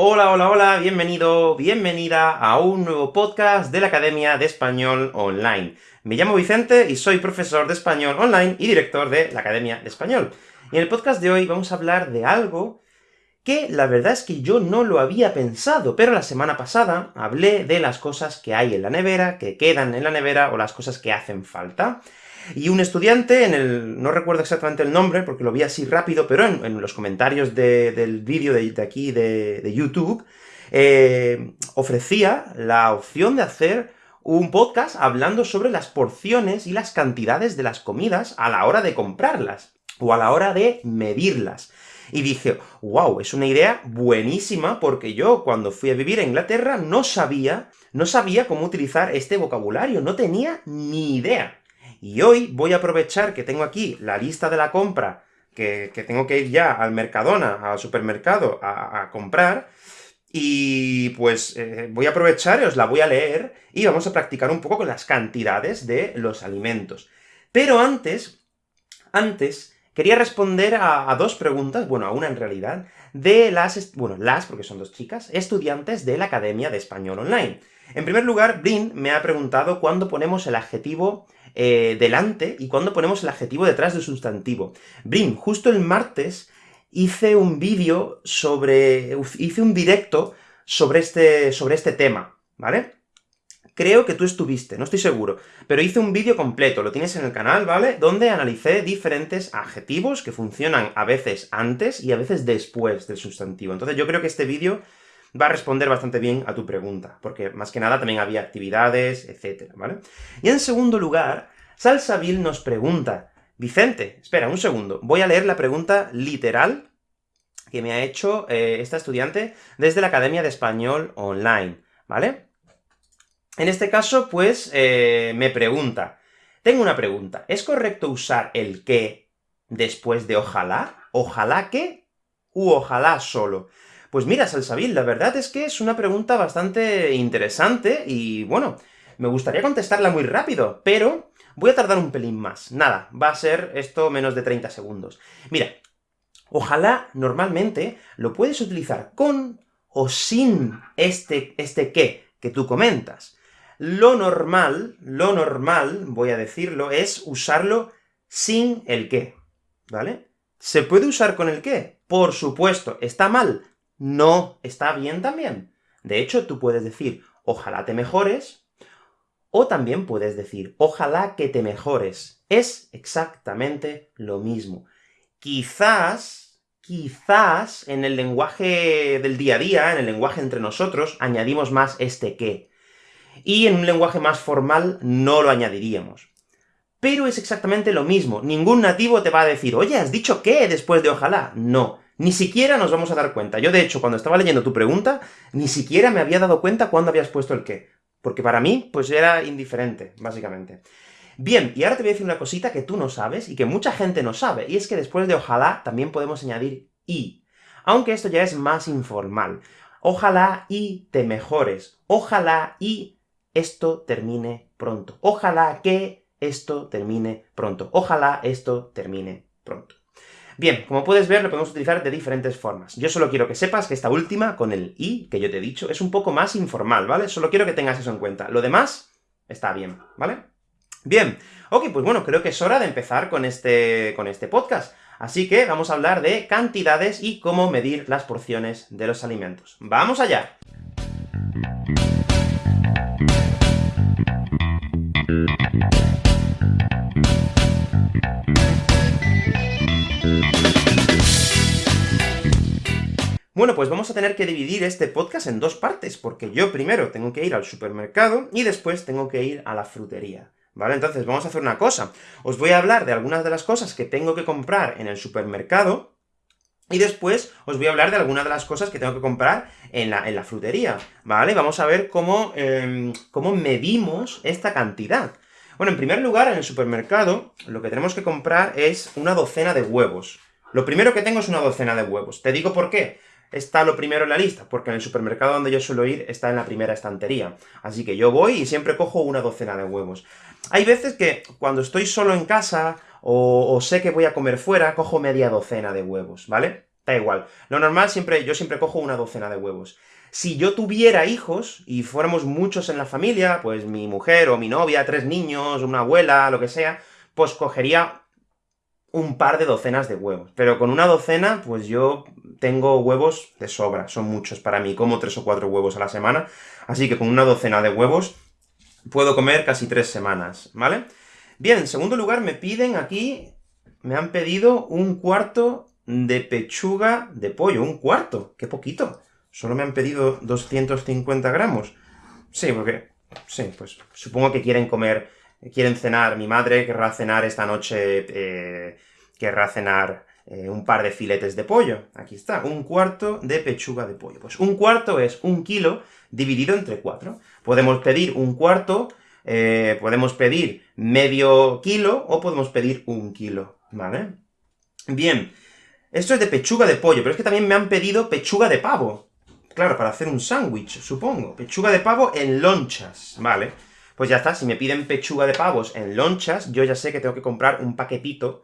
Hola, hola, hola, bienvenido, bienvenida a un nuevo podcast de la Academia de Español Online. Me llamo Vicente y soy profesor de español online y director de la Academia de Español. Y en el podcast de hoy vamos a hablar de algo que la verdad es que yo no lo había pensado, pero la semana pasada hablé de las cosas que hay en la nevera, que quedan en la nevera, o las cosas que hacen falta. Y un estudiante, en el... no recuerdo exactamente el nombre, porque lo vi así rápido, pero en, los comentarios del vídeo de, aquí de, YouTube, eh, ofrecía la opción de hacer un podcast hablando sobre las porciones y las cantidades de las comidas a la hora de comprarlas, o a la hora de medirlas. Y dije, wow, es una idea buenísima, porque yo, cuando fui a vivir a Inglaterra, no sabía, no sabía cómo utilizar este vocabulario, no tenía ni idea. Y hoy voy a aprovechar que tengo aquí la lista de la compra, que, tengo que ir ya al Mercadona, al supermercado, a, comprar, y pues eh, voy a aprovechar os la voy a leer, y vamos a practicar un poco con las cantidades de los alimentos. Pero antes, antes, quería responder a, a, dos preguntas, bueno, a una en realidad, de las, bueno, las, porque son dos chicas, estudiantes de la Academia de Español Online. En primer lugar, Brin me ha preguntado cuándo ponemos el adjetivo eh, delante y cuándo ponemos el adjetivo detrás del sustantivo. Brin, justo el martes hice un vídeo sobre... hice un directo sobre este, sobre este tema, ¿vale? Creo que tú estuviste, no estoy seguro, pero hice un vídeo completo, lo tienes en el canal, ¿vale?, donde analicé diferentes adjetivos que funcionan a veces antes y a veces después del sustantivo. Entonces yo creo que este vídeo va a responder bastante bien a tu pregunta, porque más que nada también había actividades, etcétera, ¿vale? Y en segundo lugar, Salsabil nos pregunta, Vicente, espera un segundo, voy a leer la pregunta literal que me ha hecho eh, esta estudiante desde la Academia de Español Online, ¿vale? En este caso, pues, eh, me pregunta, tengo una pregunta, ¿es correcto usar el que después de ojalá? ¿Ojalá que? ¿U ojalá solo? Pues mira, Salsabil, la verdad es que es una pregunta bastante interesante, y bueno, me gustaría contestarla muy rápido, pero voy a tardar un pelín más. Nada, va a ser esto menos de 30 segundos. Mira, ojalá, normalmente, lo puedes utilizar con o sin este, este qué que tú comentas. Lo normal, lo normal, voy a decirlo, es usarlo sin el qué, ¿vale? ¿Se puede usar con el qué? Por supuesto, ¿está mal? No está bien también. De hecho, tú puedes decir, ojalá te mejores, o también puedes decir, ojalá que te mejores. Es exactamente lo mismo. Quizás, quizás, en el lenguaje del día a día, en el lenguaje entre nosotros, añadimos más este que. Y en un lenguaje más formal no lo añadiríamos. Pero es exactamente lo mismo. Ningún nativo te va a decir, oye, ¿has dicho qué después de ojalá? No. Ni siquiera nos vamos a dar cuenta. Yo, de hecho, cuando estaba leyendo tu pregunta, ni siquiera me había dado cuenta cuándo habías puesto el qué. Porque para mí, pues era indiferente, básicamente. Bien, y ahora te voy a decir una cosita que tú no sabes, y que mucha gente no sabe, y es que después de ojalá también podemos añadir y. Aunque esto ya es más informal. Ojalá y te mejores. Ojalá y esto termine pronto. Ojalá que esto termine pronto. Ojalá esto termine pronto. Bien, como puedes ver, lo podemos utilizar de diferentes formas. Yo solo quiero que sepas que esta última, con el i, que yo te he dicho, es un poco más informal, ¿vale? Solo quiero que tengas eso en cuenta. Lo demás, está bien, ¿vale? Bien, ok, pues bueno, creo que es hora de empezar con este, con este podcast. Así que vamos a hablar de cantidades y cómo medir las porciones de los alimentos. ¡Vamos allá! Pues vamos a tener que dividir este podcast en dos partes, porque yo primero tengo que ir al supermercado, y después tengo que ir a la frutería. ¿Vale? Entonces, vamos a hacer una cosa. Os voy a hablar de algunas de las cosas que tengo que comprar en el supermercado, y después os voy a hablar de algunas de las cosas que tengo que comprar en la, en la frutería, ¿vale? Vamos a ver cómo, em, cómo medimos esta cantidad. Bueno, en primer lugar, en el supermercado, lo que tenemos que comprar es una docena de huevos. Lo primero que tengo es una docena de huevos. Te digo por qué está lo primero en la lista? Porque en el supermercado donde yo suelo ir está en la primera estantería. Así que yo voy y siempre cojo una docena de huevos. Hay veces que cuando estoy solo en casa, o, sé que voy a comer fuera, cojo media docena de huevos, ¿vale? da igual. Lo normal siempre, yo siempre cojo una docena de huevos. Si yo tuviera hijos, y fuéramos muchos en la familia, pues mi mujer o mi novia, tres niños, una abuela, lo que sea, pues cogería un par de docenas de huevos. Pero con una docena, pues yo tengo huevos de sobra, son muchos para mí, como tres o cuatro huevos a la semana, así que con una docena de huevos puedo comer casi tres semanas, ¿vale? Bien, en segundo lugar me piden aquí, me han pedido un cuarto de pechuga de pollo, un cuarto, qué poquito. Solo me han pedido 250 gramos. Sí, porque... Sí, pues supongo que quieren comer, quieren cenar. Mi madre querrá cenar esta noche, eh, querrá cenar eh, un par de filetes de pollo. Aquí está, un cuarto de pechuga de pollo. Pues un cuarto es un kilo dividido entre cuatro. Podemos pedir un cuarto, eh, podemos pedir medio kilo, o podemos pedir un kilo, ¿vale? Bien, esto es de pechuga de pollo, pero es que también me han pedido pechuga de pavo. Claro, para hacer un sándwich, supongo. Pechuga de pavo en lonchas, ¿vale? Pues ya está, si me piden pechuga de pavos en lonchas, yo ya sé que tengo que comprar un paquetito,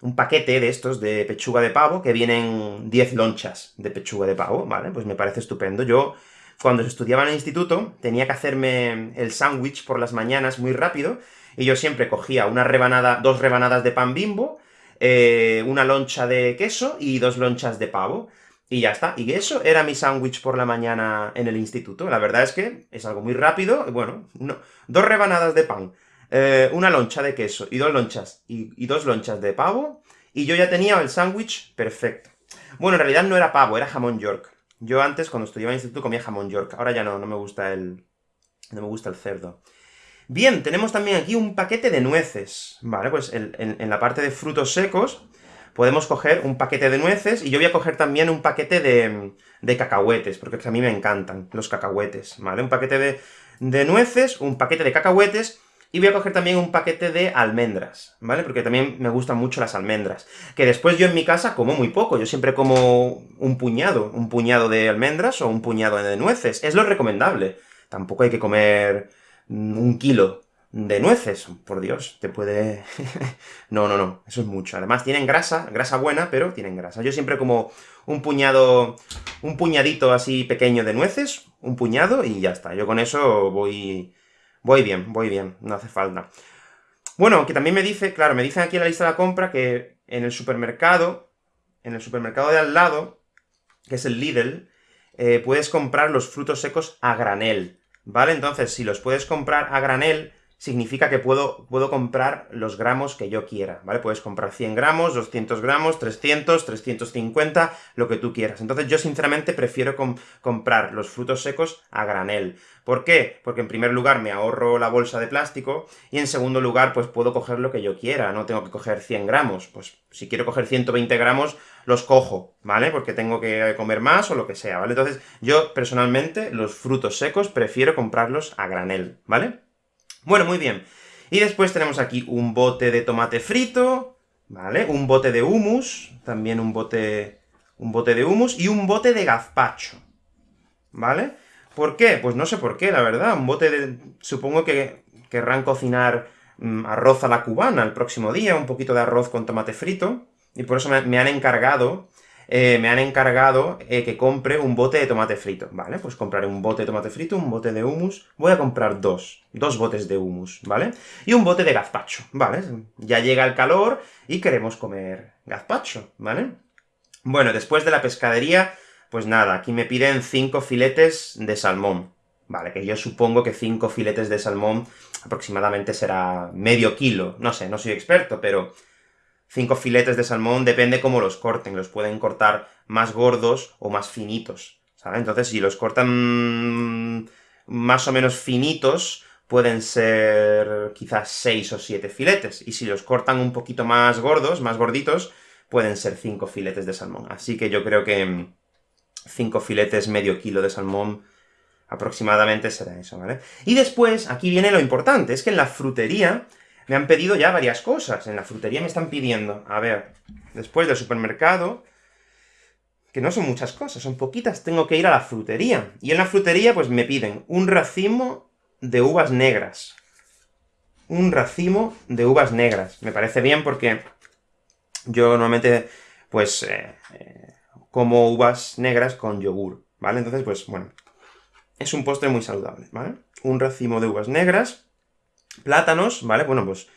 un paquete de estos de pechuga de pavo, que vienen 10 lonchas de pechuga de pavo, ¿vale? Pues me parece estupendo. Yo, cuando estudiaba en el instituto, tenía que hacerme el sándwich por las mañanas muy rápido, y yo siempre cogía una rebanada, dos rebanadas de pan bimbo, eh, una loncha de queso y dos lonchas de pavo. Y ya está. Y eso era mi sándwich por la mañana en el instituto. La verdad es que es algo muy rápido. Bueno, no, dos rebanadas de pan, eh, una loncha de queso y dos lonchas, y, dos lonchas de pavo, y yo ya tenía el sándwich perfecto. Bueno, en realidad no era pavo, era jamón york. Yo antes, cuando estudiaba en el instituto, comía jamón york. Ahora ya no, no me gusta el... no me gusta el cerdo. Bien, tenemos también aquí un paquete de nueces, ¿vale? Pues en, la parte de frutos secos podemos coger un paquete de nueces, y yo voy a coger también un paquete de, de cacahuetes, porque a mí me encantan los cacahuetes, ¿vale? Un paquete de, de nueces, un paquete de cacahuetes, y voy a coger también un paquete de almendras, ¿vale? Porque también me gustan mucho las almendras. Que después yo en mi casa como muy poco, yo siempre como un puñado, un puñado de almendras o un puñado de nueces. Es lo recomendable. Tampoco hay que comer un kilo de nueces, por Dios, te puede... no, no, no, eso es mucho. Además tienen grasa, grasa buena, pero tienen grasa. Yo siempre como un puñado, un puñadito así pequeño de nueces, un puñado, y ya está. Yo con eso voy... voy bien, voy bien, no hace falta. Bueno, que también me dice, claro, me dicen aquí en la lista de la compra que en el supermercado, en el supermercado de al lado, que es el Lidl, eh, puedes comprar los frutos secos a granel. ¿vale? Entonces, si los puedes comprar a granel, significa que puedo, puedo comprar los gramos que yo quiera, ¿vale? Puedes comprar 100 gramos, 200 gramos, 300, 350, lo que tú quieras. Entonces yo sinceramente prefiero comprar los frutos secos a granel. ¿Por qué? Porque en primer lugar me ahorro la bolsa de plástico, y en segundo lugar pues puedo coger lo que yo quiera, no tengo que coger 100 gramos. Pues si quiero coger 120 gramos, los cojo, ¿vale? Porque tengo que comer más o lo que sea, ¿vale? Entonces, yo personalmente, los frutos secos prefiero comprarlos a granel, ¿vale? Bueno, muy bien. Y después tenemos aquí un bote de tomate frito, ¿vale? Un bote de hummus, también un bote, un bote de hummus, y un bote de gazpacho, ¿vale? ¿Por qué? Pues no sé por qué, la verdad, un bote de... supongo que querrán cocinar mm, arroz a la cubana el próximo día, un poquito de arroz con tomate frito, y por eso me, han encargado, eh, me han encargado eh, que compre un bote de tomate frito, ¿vale? Pues compraré un bote de tomate frito, un bote de hummus, voy a comprar dos, dos botes de hummus, ¿vale? Y un bote de gazpacho, ¿vale? Ya llega el calor y queremos comer gazpacho, ¿vale? Bueno, después de la pescadería, pues nada, aquí me piden cinco filetes de salmón, ¿vale? Que yo supongo que cinco filetes de salmón aproximadamente será medio kilo, no sé, no soy experto, pero cinco filetes de salmón, depende cómo los corten, los pueden cortar más gordos o más finitos, ¿sabes? Entonces, si los cortan más o menos finitos, pueden ser quizás seis o siete filetes, y si los cortan un poquito más gordos, más gorditos, pueden ser cinco filetes de salmón. Así que yo creo que cinco filetes, medio kilo de salmón, aproximadamente será eso, ¿vale? Y después, aquí viene lo importante, es que en la frutería me han pedido ya varias cosas. En la frutería me están pidiendo, a ver, después del supermercado, que no son muchas cosas, son poquitas, tengo que ir a la frutería. Y en la frutería, pues me piden un racimo de uvas negras. Un racimo de uvas negras. Me parece bien porque yo normalmente, pues, eh, eh, como uvas negras con yogur, ¿vale? Entonces, pues, bueno, es un postre muy saludable, ¿vale? Un racimo de uvas negras, plátanos, ¿vale? Bueno, pues,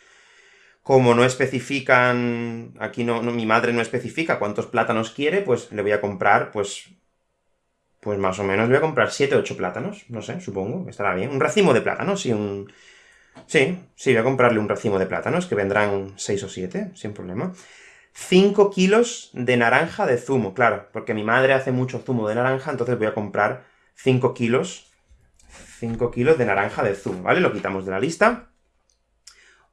como no especifican, aquí no, mi madre no especifica cuántos plátanos quiere, pues le voy a comprar, pues, pues más o menos voy a comprar 7 o 8 plátanos, no sé, supongo, estará bien. Un racimo de plátanos, sí, un... Sí, sí, voy a comprarle un racimo de plátanos, que vendrán 6 o 7, sin problema. 5 kilos de naranja de zumo, claro, porque mi madre hace mucho zumo de naranja, entonces voy a comprar 5 kilos, 5 kilos de naranja de zumo, ¿vale? Lo quitamos de la lista.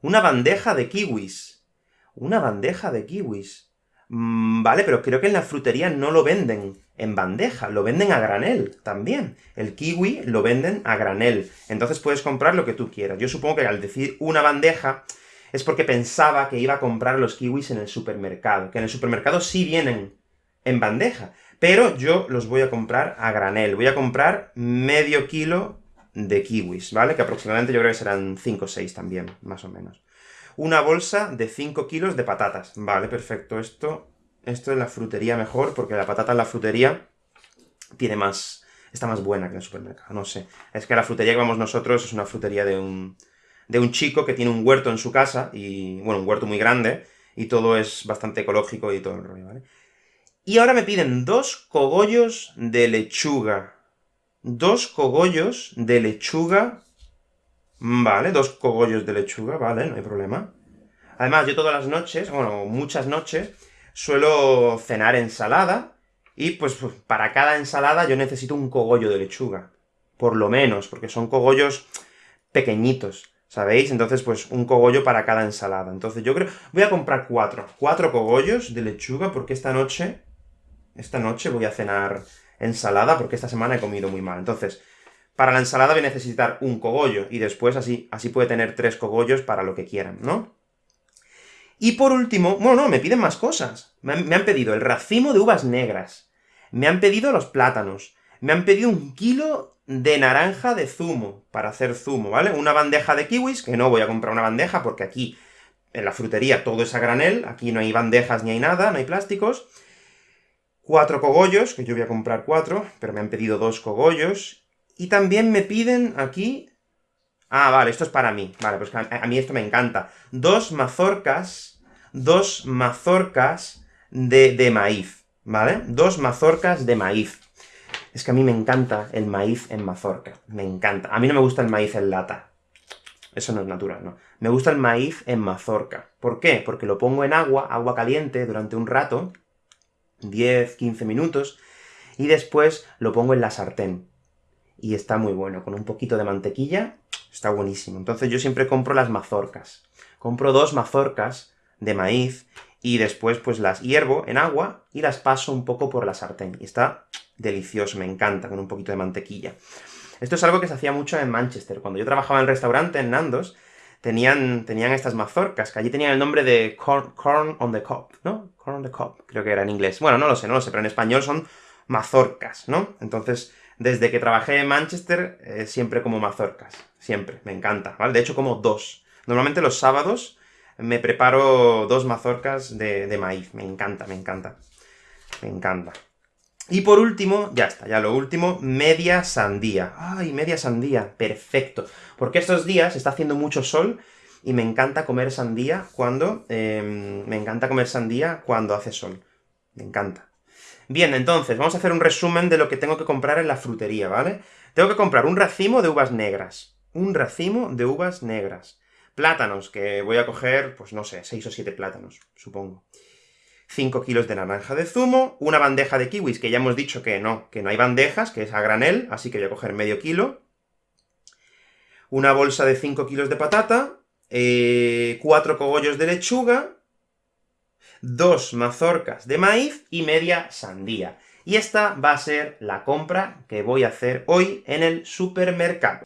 Una bandeja de kiwis. Una bandeja de kiwis. Mm, vale, pero creo que en la frutería no lo venden en bandeja, lo venden a granel también. El kiwi lo venden a granel, entonces puedes comprar lo que tú quieras. Yo supongo que al decir una bandeja, es porque pensaba que iba a comprar los kiwis en el supermercado, que en el supermercado sí vienen en bandeja, pero yo los voy a comprar a granel. Voy a comprar medio kilo de kiwis, ¿vale? Que aproximadamente yo creo que serán 5 o 6 también, más o menos. Una bolsa de 5 kilos de patatas. Vale, perfecto. Esto, esto es la frutería mejor, porque la patata en la frutería tiene más... está más buena que en el supermercado, no sé. Es que la frutería que vamos nosotros es una frutería de un, de un chico que tiene un huerto en su casa, y, bueno, un huerto muy grande, y todo es bastante ecológico y todo el rollo, ¿vale? Y ahora me piden dos cogollos de lechuga dos cogollos de lechuga, vale, dos cogollos de lechuga, vale, no hay problema. Además, yo todas las noches, bueno, muchas noches, suelo cenar ensalada, y pues, pues para cada ensalada yo necesito un cogollo de lechuga, por lo menos, porque son cogollos pequeñitos, ¿sabéis? Entonces, pues, un cogollo para cada ensalada. Entonces yo creo... voy a comprar cuatro, cuatro cogollos de lechuga, porque esta noche, esta noche voy a cenar ensalada, porque esta semana he comido muy mal. Entonces, para la ensalada voy a necesitar un cogollo, y después así, así puede tener tres cogollos para lo que quieran, ¿no? Y por último, bueno, no, me piden más cosas. Me han, me han, pedido el racimo de uvas negras, me han pedido los plátanos, me han pedido un kilo de naranja de zumo, para hacer zumo, ¿vale? Una bandeja de kiwis, que no voy a comprar una bandeja, porque aquí, en la frutería, todo es a granel, aquí no hay bandejas ni hay nada, no hay plásticos, cuatro cogollos, que yo voy a comprar cuatro, pero me han pedido dos cogollos, y también me piden aquí... Ah, vale, esto es para mí. Vale, pues a, mí esto me encanta. Dos mazorcas, dos mazorcas de, de maíz, ¿vale? Dos mazorcas de maíz. Es que a mí me encanta el maíz en mazorca, me encanta. A mí no me gusta el maíz en lata. Eso no es natural, ¿no? Me gusta el maíz en mazorca. ¿Por qué? Porque lo pongo en agua, agua caliente, durante un rato, 10, 15 minutos, y después lo pongo en la sartén. Y está muy bueno, con un poquito de mantequilla, está buenísimo. Entonces yo siempre compro las mazorcas. Compro dos mazorcas de maíz, y después pues las hiervo en agua, y las paso un poco por la sartén. Y está delicioso, me encanta, con un poquito de mantequilla. Esto es algo que se hacía mucho en Manchester. Cuando yo trabajaba en el restaurante, en Nandos, tenían, tenían estas mazorcas, que allí tenían el nombre de corn, corn on the cob, ¿no? Corn on the creo que era en inglés. Bueno, no lo sé, no lo sé, pero en español son mazorcas, ¿no? Entonces, desde que trabajé en Manchester, eh, siempre como mazorcas. Siempre, me encanta, ¿vale? De hecho, como dos. Normalmente los sábados me preparo dos mazorcas de maíz. Me encanta, me encanta. Me encanta. Y por último, ya está, ya lo último, media sandía. ¡Ay, media sandía! Perfecto. Porque estos días está haciendo mucho sol, y me encanta comer sandía cuando... Em, me encanta comer sandía cuando hace sol. Me encanta. Bien, entonces, vamos a hacer un resumen de lo que tengo que comprar en la frutería, ¿vale? Tengo que comprar un racimo de uvas negras. Un racimo de uvas negras. Plátanos, que voy a coger, pues no sé, 6 o 7 plátanos, supongo. 5 kilos de naranja de zumo, una bandeja de kiwis, que ya hemos dicho que no, que no hay bandejas, que es a granel, así que voy a coger medio kilo. Una bolsa de 5 kilos de patata, eh, 4 cogollos de lechuga, dos mazorcas de maíz y media sandía. Y esta va a ser la compra que voy a hacer hoy en el supermercado.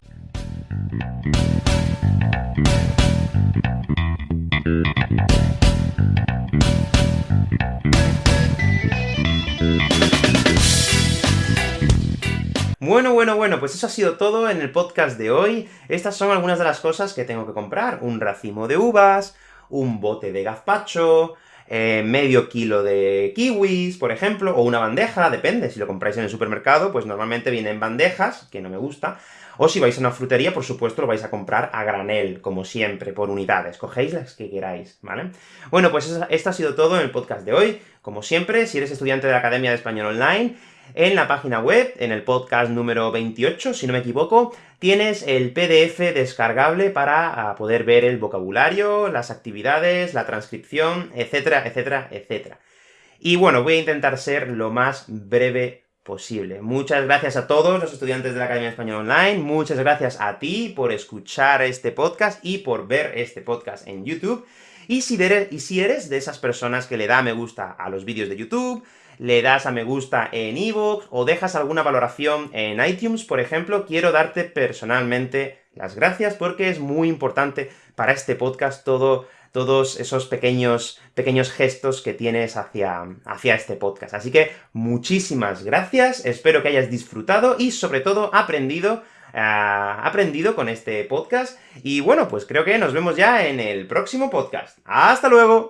Bueno, bueno, bueno, pues eso ha sido todo en el podcast de hoy. Estas son algunas de las cosas que tengo que comprar. Un racimo de uvas, un bote de gazpacho, eh, medio kilo de kiwis, por ejemplo, o una bandeja, depende, si lo compráis en el supermercado, pues normalmente vienen bandejas, que no me gusta, o si vais a una frutería, por supuesto, lo vais a comprar a granel, como siempre, por unidades. Cogéis las que queráis, ¿vale? Bueno, pues esto ha sido todo en el podcast de hoy. Como siempre, si eres estudiante de la Academia de Español Online, en la página web, en el podcast número 28, si no me equivoco, tienes el PDF descargable para ah, poder ver el vocabulario, las actividades, la transcripción, etcétera, etcétera, etcétera. Y bueno, voy a intentar ser lo más breve posible. Muchas gracias a todos los estudiantes de la Academia de Español Online, muchas gracias a ti por escuchar este podcast y por ver este podcast en YouTube. Y si, eres, y si eres de esas personas que le da me gusta a los vídeos de YouTube, le das a me gusta en iVoox, o dejas alguna valoración en iTunes, por ejemplo, quiero darte personalmente las gracias, porque es muy importante para este podcast todo todos esos pequeños, pequeños gestos que tienes hacia, hacia este podcast. Así que muchísimas gracias, espero que hayas disfrutado y sobre todo aprendido eh, aprendido con este podcast, y bueno, pues creo que nos vemos ya en el próximo podcast. ¡Hasta luego!